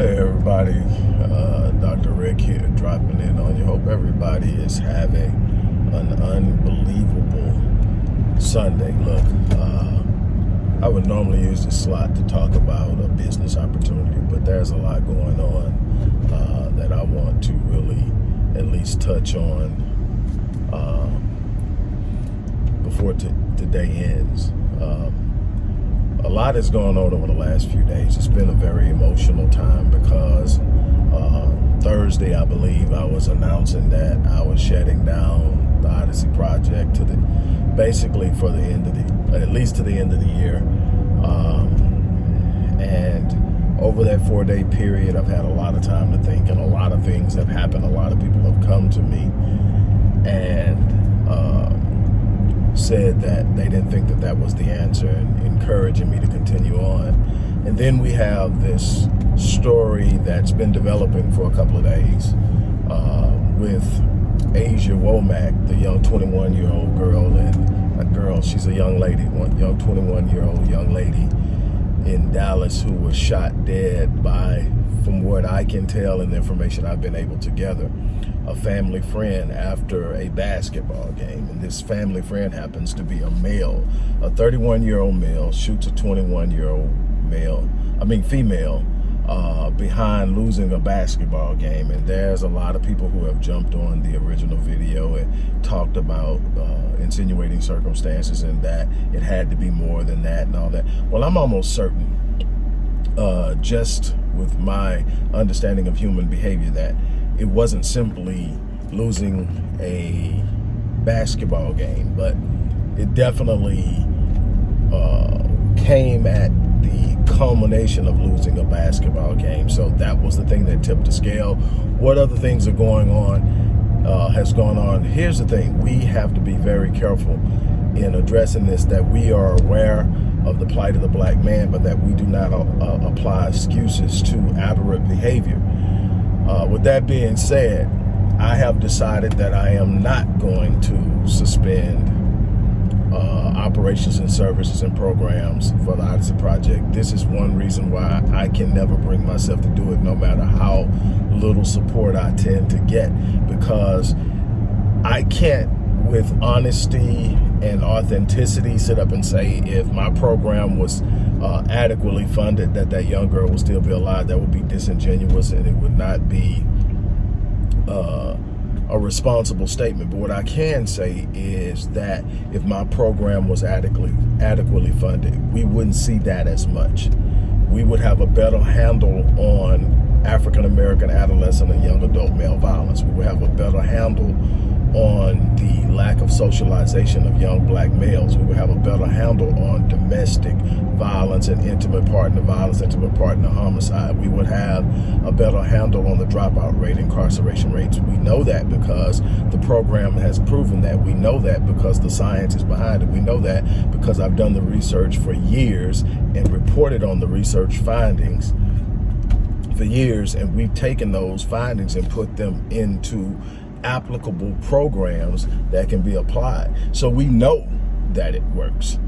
Hey everybody, uh, Dr. Rick here dropping in on you. Hope everybody is having an unbelievable Sunday. Look, uh, I would normally use this slot to talk about a business opportunity, but there's a lot going on uh, that I want to really at least touch on uh, before today ends. Um, a lot has gone on over the last few days. It's been a very emotional time because uh, Thursday, I believe, I was announcing that I was shutting down the Odyssey Project to the basically for the end of the, at least to the end of the year. Um, and over that four-day period, I've had a lot of time to think, and a lot of things have happened. A lot of people have come to me, and. Uh, said that they didn't think that that was the answer and encouraging me to continue on. And then we have this story that's been developing for a couple of days uh, with Asia Womack, the young 21-year-old girl, and a girl, she's a young lady, one young 21-year-old young lady in Dallas who was shot dead by, from what I can tell and the information I've been able to gather, a family friend after a basketball game. And this family friend happens to be a male, a 31 year old male shoots a 21 year old male, I mean female, uh, behind losing a basketball game. And there's a lot of people who have jumped on the original video and talked about uh, insinuating circumstances and that it had to be more than that and all that. Well, I'm almost certain, uh, just with my understanding of human behavior, that it wasn't simply losing a basketball game, but it definitely uh, came at culmination of losing a basketball game. So that was the thing that tipped the scale. What other things are going on, uh, has gone on. Here's the thing, we have to be very careful in addressing this, that we are aware of the plight of the black man, but that we do not uh, apply excuses to aberrant behavior. Uh, with that being said, I have decided that I am not going to suspend uh, operations and services and programs for the Odyssey Project. This is one reason why I can never bring myself to do it, no matter how little support I tend to get, because I can't, with honesty and authenticity, sit up and say if my program was uh, adequately funded, that that young girl would still be alive. That would be disingenuous and it would not be uh, a responsible statement. But what I can say is that if my program was adequately adequately funded, we wouldn't see that as much. We would have a better handle on African American adolescent and young adult male violence. We would have a better handle on the lack of socialization of young black males. We would have a better handle on domestic violence and intimate partner violence, intimate partner homicide. We would have a better handle on the dropout rate, incarceration rates. We know that because the program has proven that. We know that because the science is behind it. We know that because I've done the research for years and reported on the research findings for years and we've taken those findings and put them into applicable programs that can be applied. So we know that it works.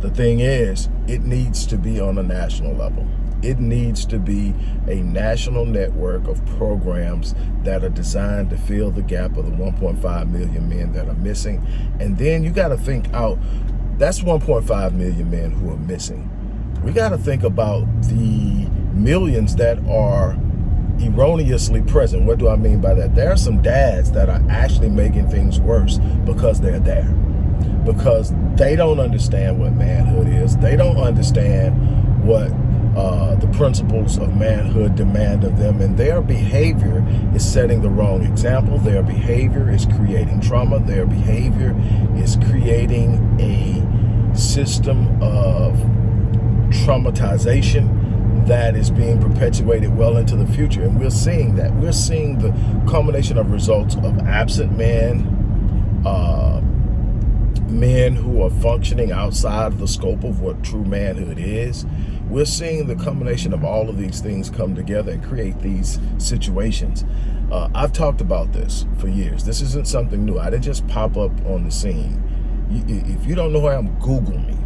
The thing is, it needs to be on a national level. It needs to be a national network of programs that are designed to fill the gap of the 1.5 million men that are missing. And then you got to think out, that's 1.5 million men who are missing. We got to think about the millions that are erroneously present. What do I mean by that? There are some dads that are actually making things worse because they're there. Because they don't understand what manhood is. They don't understand what uh, the principles of manhood demand of them. And their behavior is setting the wrong example. Their behavior is creating trauma. Their behavior is creating a system of traumatization that is being perpetuated well into the future. And we're seeing that. We're seeing the culmination of results of absent men, uh, men who are functioning outside of the scope of what true manhood is. We're seeing the combination of all of these things come together and create these situations. Uh, I've talked about this for years. This isn't something new. I didn't just pop up on the scene. If you don't know who I am, Google me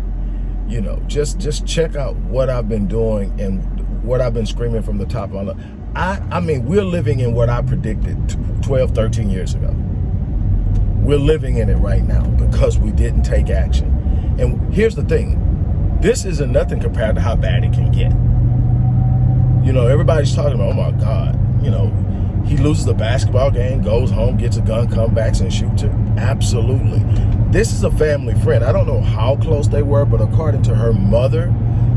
you know, just just check out what I've been doing and what I've been screaming from the top of my I, I mean, we're living in what I predicted 12, 13 years ago. We're living in it right now because we didn't take action. And here's the thing. This isn't nothing compared to how bad it can get. You know, everybody's talking about, oh my God, you know, he loses the basketball game, goes home, gets a gun, comes back and shoots it. Absolutely. This is a family friend. I don't know how close they were, but according to her mother,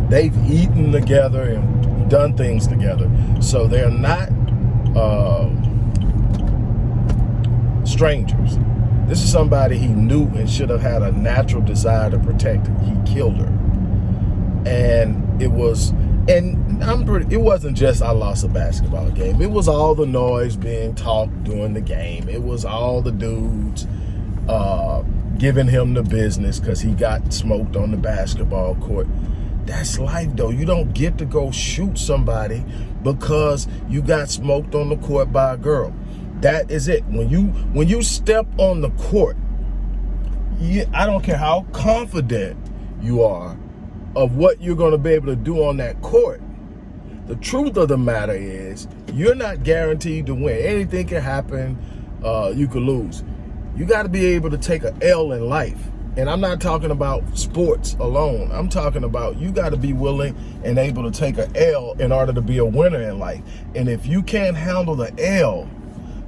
they've eaten together and done things together. So they're not uh, strangers. This is somebody he knew and should have had a natural desire to protect. He killed her. And it was and I'm pretty, it wasn't just I lost a basketball game. It was all the noise being talked during the game. It was all the dudes uh, giving him the business because he got smoked on the basketball court. That's life though. You don't get to go shoot somebody because you got smoked on the court by a girl. That is it. When you when you step on the court, you, I don't care how confident you are of what you're going to be able to do on that court. The truth of the matter is you're not guaranteed to win. Anything can happen. Uh, you could lose. You got to be able to take an L in life. And I'm not talking about sports alone. I'm talking about you got to be willing and able to take an L in order to be a winner in life. And if you can't handle the L,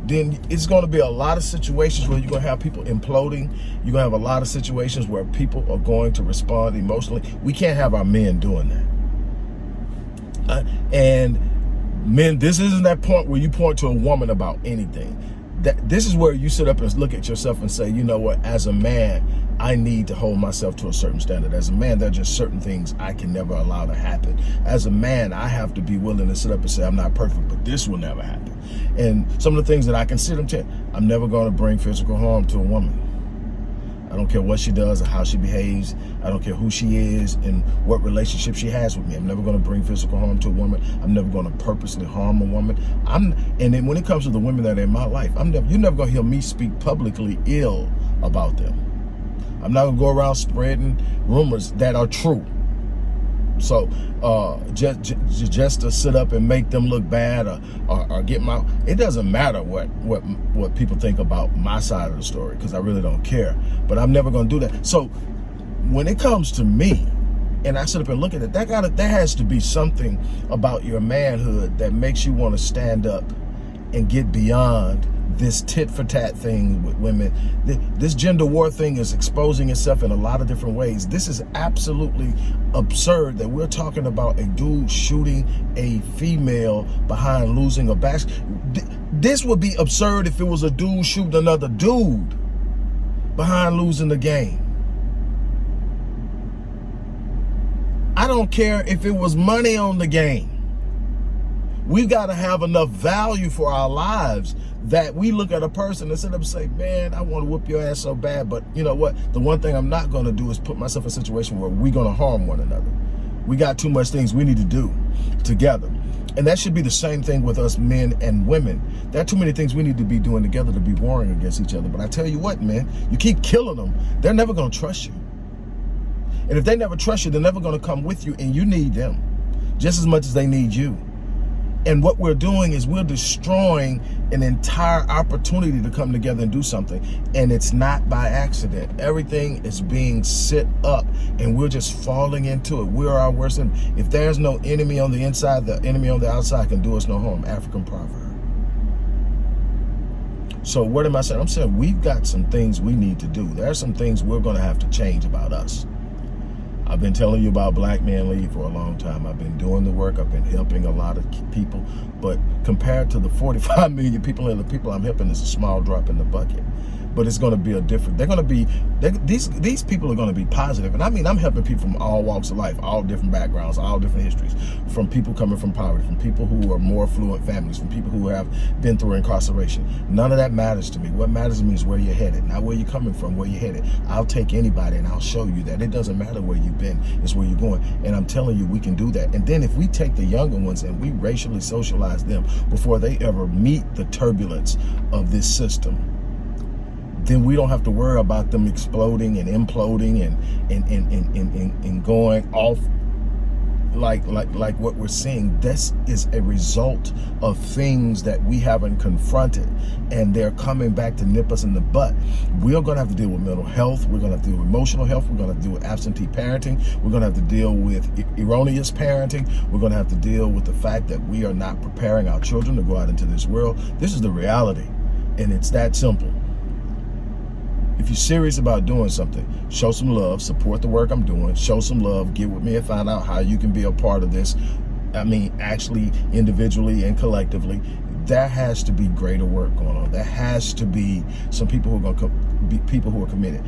then it's going to be a lot of situations where you're going to have people imploding. You're going to have a lot of situations where people are going to respond emotionally. We can't have our men doing that. Uh, and men, this isn't that point where you point to a woman about anything that this is where you sit up and look at yourself and say, you know what, as a man, I need to hold myself to a certain standard. As a man, there are just certain things I can never allow to happen. As a man, I have to be willing to sit up and say, I'm not perfect, but this will never happen. And some of the things that I consider, I'm never going to bring physical harm to a woman. I don't care what she does or how she behaves. I don't care who she is and what relationship she has with me. I'm never going to bring physical harm to a woman. I'm never going to purposely harm a woman. I'm and then when it comes to the women that are in my life, I'm never you're never going to hear me speak publicly ill about them. I'm not going to go around spreading rumors that are true. So uh, just, just, just to sit up and make them look bad or, or, or, get my, it doesn't matter what, what, what people think about my side of the story because I really don't care. But I'm never going to do that. So when it comes to me, and I sit up and look at it, that gotta, there has to be something about your manhood that makes you want to stand up and get beyond this tit for tat thing with women. This gender war thing is exposing itself in a lot of different ways. This is absolutely absurd that we're talking about a dude shooting a female behind losing a basket. This would be absurd if it was a dude shooting another dude behind losing the game. I don't care if it was money on the game. We've got to have enough value for our lives that we look at a person and sit up and say, man, I want to whoop your ass so bad. But you know what? The one thing I'm not going to do is put myself in a situation where we're going to harm one another. We got too much things we need to do together. And that should be the same thing with us men and women. There are too many things we need to be doing together to be warring against each other. But I tell you what, man, you keep killing them, they're never going to trust you. And if they never trust you, they're never going to come with you and you need them just as much as they need you. And what we're doing is we're destroying an entire opportunity to come together and do something. And it's not by accident. Everything is being set up and we're just falling into it. We're our worst enemy. If there's no enemy on the inside, the enemy on the outside can do us no harm. African proverb. So what am I saying? I'm saying we've got some things we need to do. There are some things we're going to have to change about us. I've been telling you about Black Man Lead for a long time. I've been doing the work. I've been helping a lot of people. But compared to the 45 million people and the people I'm helping, it's a small drop in the bucket but it's going to be a different they're going to be these these people are going to be positive. And i mean i'm helping people from all walks of life all different backgrounds all different histories from people coming from poverty from people who are more affluent families from people who have been through incarceration. None of that matters to me. What matters to me is where you're headed not where you're coming from where you're headed. I'll take anybody and i'll show you that. It doesn't matter where you've been it's where you're going. And i'm telling you we can do that. And then if we take the younger ones and we racially socialize them before they ever meet the turbulence of this system then we don't have to worry about them exploding and imploding and and and and, and, and going off like like like what we're seeing. This is a result of things that we haven't confronted and they're coming back to nip us in the butt. We're going to have to deal with mental health. We're going to have to deal with emotional health. We're going to have to deal with absentee parenting. We're going to have to deal with erroneous parenting. We're going to have to deal with the fact that we are not preparing our children to go out into this world. This is the reality and it's that simple if you're serious about doing something, show some love, support the work I'm doing, show some love, get with me and find out how you can be a part of this. I mean, actually, individually and collectively, that has to be greater work going on. There has to be some people who are going to be people who are committed.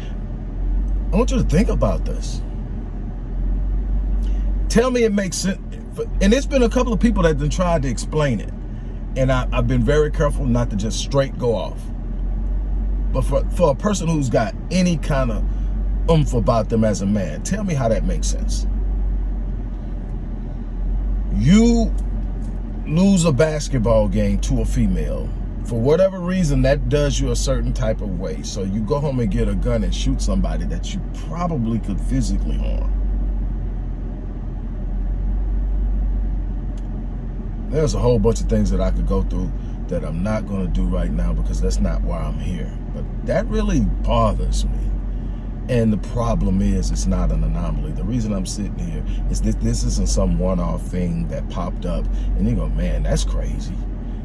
I want you to think about this. Tell me it makes sense. And it's been a couple of people that have tried to explain it. And I, I've been very careful not to just straight go off. But for, for a person who's got any kind of oomph about them as a man, tell me how that makes sense. You lose a basketball game to a female. For whatever reason, that does you a certain type of way. So you go home and get a gun and shoot somebody that you probably could physically harm. There's a whole bunch of things that I could go through that I'm not going to do right now because that's not why I'm here. But that really bothers me. And the problem is it's not an anomaly. The reason I'm sitting here is that this isn't some one-off thing that popped up and you go, man, that's crazy.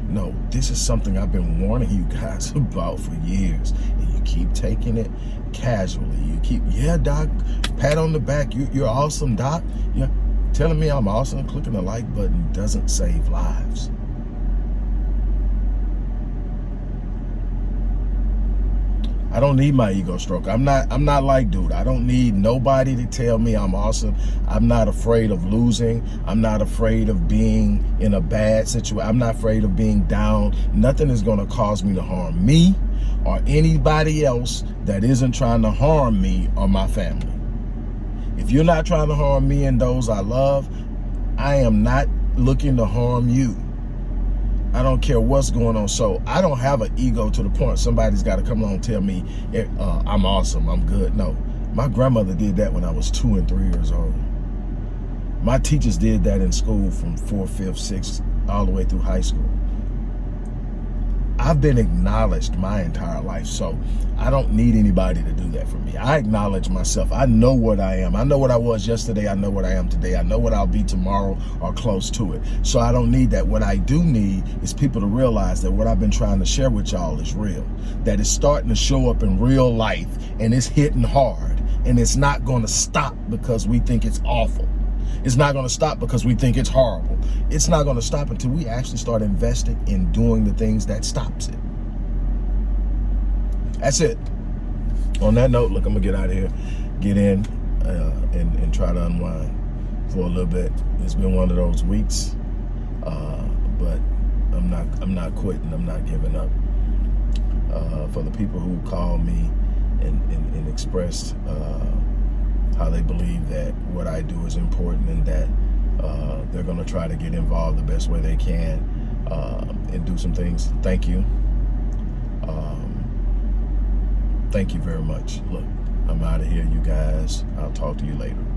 No, this is something I've been warning you guys about for years. And you keep taking it casually. You keep, yeah, doc, pat on the back. You, you're awesome, doc. Yeah, telling me I'm awesome. Clicking the like button doesn't save lives. I don't need my ego stroke. I'm not I'm not like dude. I don't need nobody to tell me I'm awesome. I'm not afraid of losing. I'm not afraid of being in a bad situation. I'm not afraid of being down. Nothing is going to cause me to harm me or anybody else that isn't trying to harm me or my family. If you're not trying to harm me and those I love, I am not looking to harm you. I don't care what's going on. So I don't have an ego to the point somebody's got to come along and tell me uh, I'm awesome, I'm good. No, my grandmother did that when I was two and three years old. My teachers did that in school from fourth, fifth, sixth, all the way through high school. I've been acknowledged my entire life, so I don't need anybody to do that for me. I acknowledge myself. I know what I am. I know what I was yesterday. I know what I am today. I know what I'll be tomorrow or close to it. So I don't need that. What I do need is people to realize that what I've been trying to share with y'all is real. That it's starting to show up in real life and it's hitting hard and it's not going to stop because we think it's awful. It's not going to stop because we think it's horrible. It's not going to stop until we actually start investing in doing the things that stops it. That's it. On that note, look, I'm going to get out of here, get in uh, and, and try to unwind for a little bit. It's been one of those weeks, uh, but I'm not, I'm not quitting. I'm not giving up. Uh, for the people who called me and, and, and expressed uh, how they believe that what I do is important and that uh, they're going to try to get involved the best way they can uh, and do some things. Thank you. Um, thank you very much. Look, I'm out of here, you guys. I'll talk to you later.